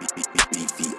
¡Beep, beep, beep, beep!